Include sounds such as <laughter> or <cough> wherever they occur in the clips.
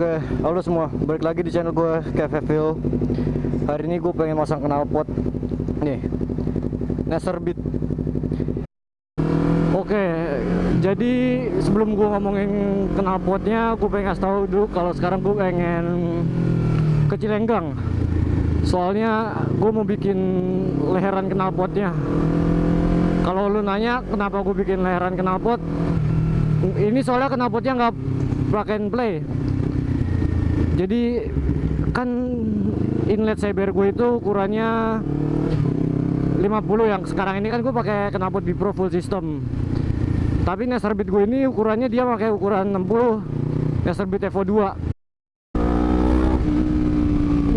Oke, halo semua, balik lagi di channel gue Keveville Hari ini gue pengen masang knalpot. Nih, Neser Beat. Oke, jadi sebelum gue ngomongin knalpotnya Gue pengen kasih tahu dulu kalau sekarang gue pengen ke Cilenggang. Soalnya gue mau bikin leheran knalpotnya. Kalau lu nanya kenapa gue bikin leheran knalpot? Ini soalnya knalpotnya nggak plug and play jadi kan inlet cyber gue itu ukurannya 50 yang sekarang ini kan gue pakai knalpot Pro full system. Tapi Neserbit gue ini ukurannya dia pakai ukuran 60 Neserbit Evo 2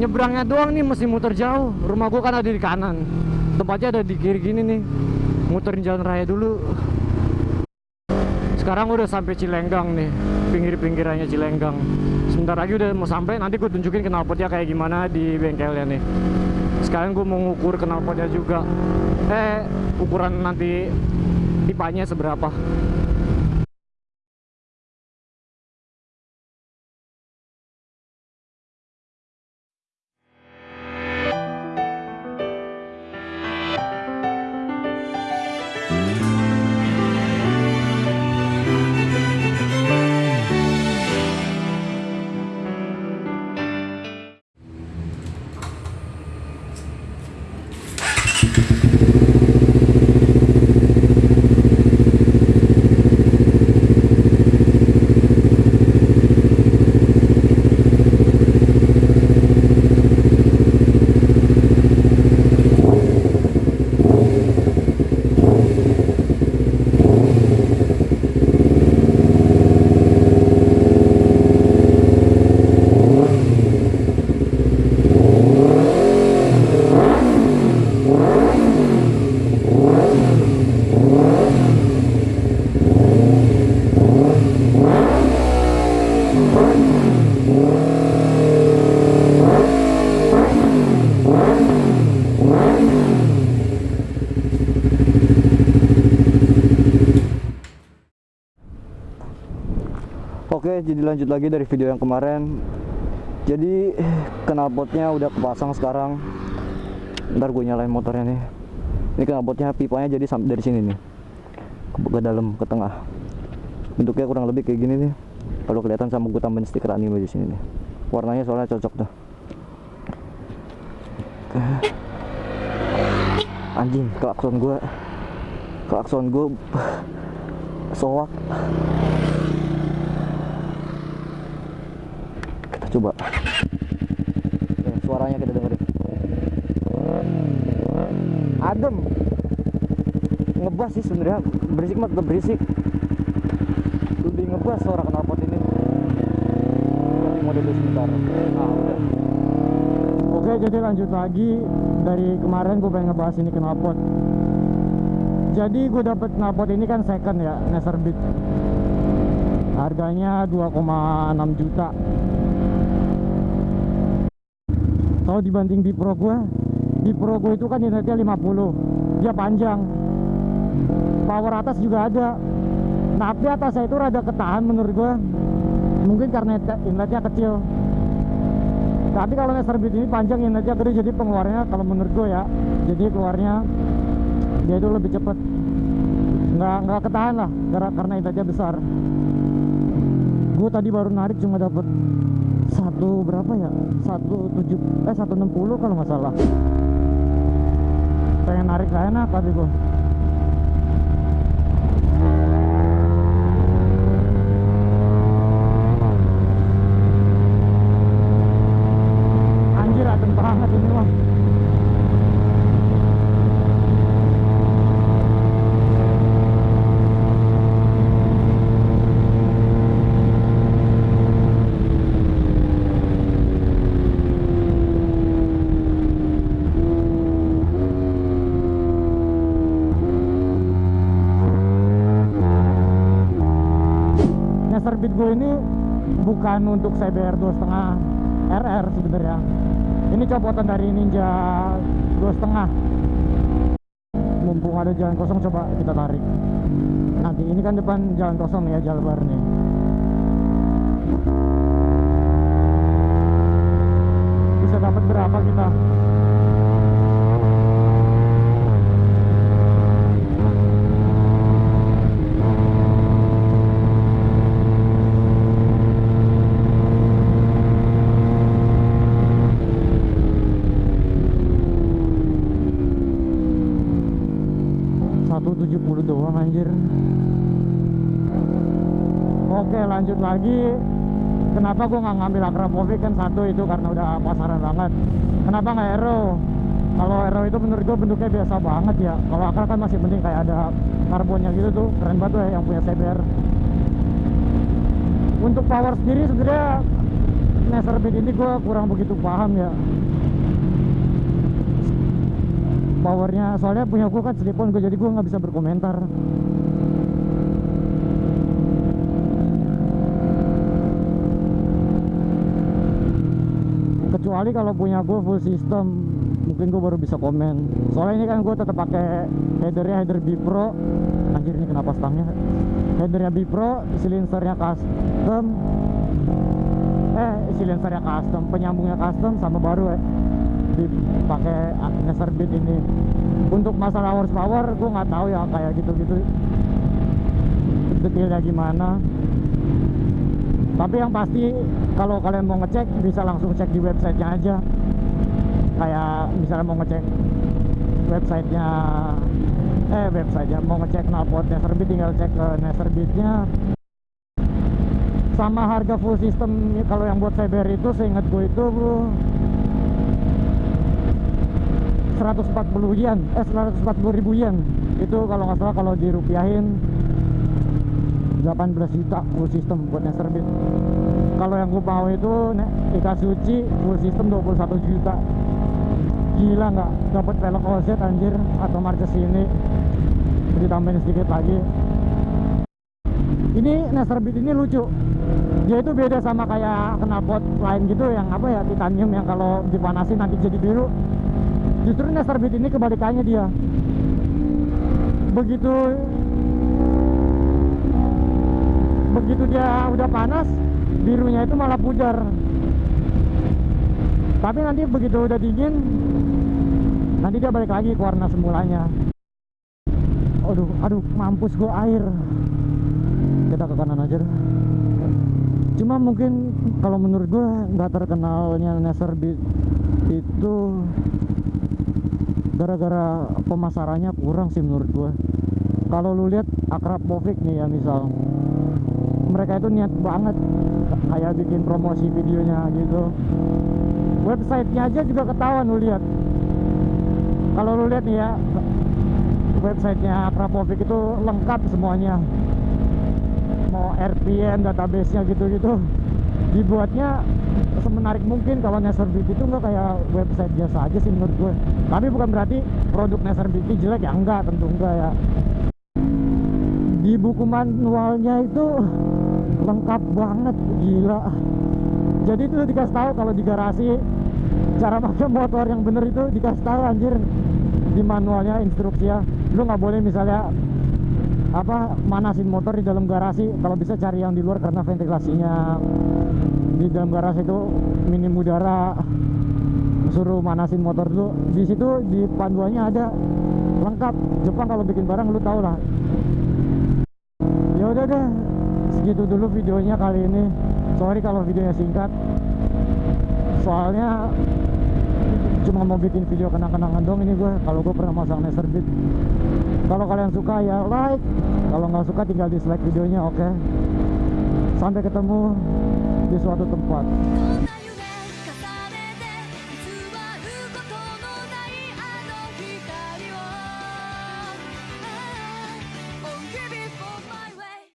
nyebrangnya doang nih mesti muter jauh. Rumah gue kan ada di kanan. Tempatnya ada di kiri gini nih. Muterin jalan raya dulu. Sekarang udah sampai Cilenggang nih. Pinggir-pinggirannya Cilenggang sebentar lagi udah mau sampai nanti gue tunjukin knalpotnya kayak gimana di bengkelnya nih. Sekalian gue mau ngukur knalpotnya juga. Eh ukuran nanti pipanya seberapa Oke, jadi lanjut lagi dari video yang kemarin. Jadi knalpotnya udah kepasang sekarang. Ntar gue nyalain motornya nih. Ini knalpotnya pipanya jadi dari sini nih ke, ke dalam ke tengah. Bentuknya kurang lebih kayak gini nih. Kalau kelihatan sama gue tambahin stiker anime di sini nih. Warnanya soalnya cocok tuh. Anjing, klakson gue. Klakson gue <laughs> soak. Coba. Ya, suaranya kita dengerin. Adem. Ngebas sih sebenarnya. Berisik mah tetap berisik. Lebih ngebas suara knalpot ini. Ganti mode dulu sebentar. Nah oke jadi lanjut lagi. Dari kemarin gue pengen ngebahas ini knalpot. Jadi gue dapet knalpot ini kan second ya Neserbit harganya 2,6 juta kalau dibanding di Pro gue di Pro gue itu kan inletnya 50 dia panjang. Power atas juga ada. Nah tapi atasnya itu rada ketahan menurut gue mungkin karena inletnya kecil. Tapi kalau Neserbit ini panjang inletnya gede jadi pengeluarannya kalau menurut gue ya jadi keluarnya dia itu lebih cepet. Nggak nggak ketahan lah karena inletnya besar. Gue tadi baru narik cuma dapet satu berapa ya? Satu tujuh eh satu enam puluh kalau nggak salah. Pengen narik gak enak tapi gue gue ini bukan untuk CBR 2.5 RR sebenarnya. Ini copotan dari Ninja 2.5 mumpung ada jalan kosong coba kita tarik. Nanti ini kan depan jalan kosong ya jalan bisa dapat berapa kita? Oke lanjut lagi. Kenapa gua nggak ngambil Akrapovic? Kan satu itu karena udah pasaran banget. Kenapa nggak Aero kalau Aero itu menurut gua bentuknya biasa banget ya. Kalau Akra kan masih penting kayak ada karbonnya gitu tuh. Keren banget ya yang punya CBR untuk power sendiri sebenarnya Neser Beat ini gua kurang begitu paham ya. Powernya soalnya punya gua kan slip on gua jadi gua nggak bisa berkomentar kecuali kalau punya gue full system mungkin gue baru bisa komen. Soalnya ini kan gue tetap pakai headernya header Bipro anjir ini kenapa stangnya? Headernya Bipro silinsernya custom. Eh silinsernya custom penyambungnya custom sama baru ya pakai Neser Beat ini. Untuk masalah horsepower gue nggak tahu ya kayak gitu-gitu. Detailnya gimana tapi yang pasti kalau kalian mau ngecek bisa langsung cek di websitenya aja. Kayak misalnya mau ngecek websitenya eh websitenya mau ngecek knalpot Neserbit tinggal cek ke Neserbitnya sama harga full system kalau yang buat CBR itu seingat gue itu 140 yen eh 140 ribu yen. Itu kalau nggak salah kalau dirupiahin 18 juta full system buat Neserbit kalau yang gue mau itu Ika Suci full system 21 juta. Gila nggak? Dapat velg OZ anjir atau marca sini? Ditambahin sedikit lagi. Ini Neserbit ini lucu. Dia itu beda sama kayak knalpot lain gitu yang apa ya titanium yang kalau dipanasin nanti jadi biru. Justru Neserbit ini kebalikannya dia. Begitu begitu dia udah panas birunya itu malah pudar tapi nanti begitu udah dingin nanti dia balik lagi ke warna semulanya. Aduh aduh mampus gua air. Kita ke kanan aja cuma mungkin kalau menurut gua nggak terkenalnya Neser Beat itu gara-gara pemasarannya kurang sih menurut gua. Kalau lu lihat Akrab Povik nih ya misal mereka itu niat banget kayak bikin promosi videonya gitu. Websitenya aja juga ketahuan lu lihat. Kalau lu lihat nih ya websitenya Akrapovic itu lengkap semuanya. Mau RPM database nya gitu-gitu. Dibuatnya semenarik mungkin kalau Neserbit itu enggak kayak website biasa aja sih menurut gue. Tapi bukan berarti produk Neserbit ini jelek ya enggak tentu enggak ya. Di buku manualnya itu lengkap banget gila. Jadi itu dikasih tahu kalau di garasi cara pakai motor yang bener itu dikasih tahu anjir di manualnya instruksi ya lu nggak boleh misalnya apa manasin motor di dalam garasi. Kalau bisa cari yang di luar karena ventilasinya. Di dalam garasi itu minim udara. Suruh manasin motor dulu. Di situ di panduannya ada. Lengkap. Jepang kalau bikin barang lu tau lah. Ya udah deh segitu dulu videonya kali ini. Sorry kalau videonya singkat. Soalnya cuma mau bikin video kenang-kenangan dong ini gue kalau gue pernah masang Neserbit kalau kalian suka ya like. Kalau nggak suka tinggal dislike videonya oke? Okay? sampai ketemu di suatu tempat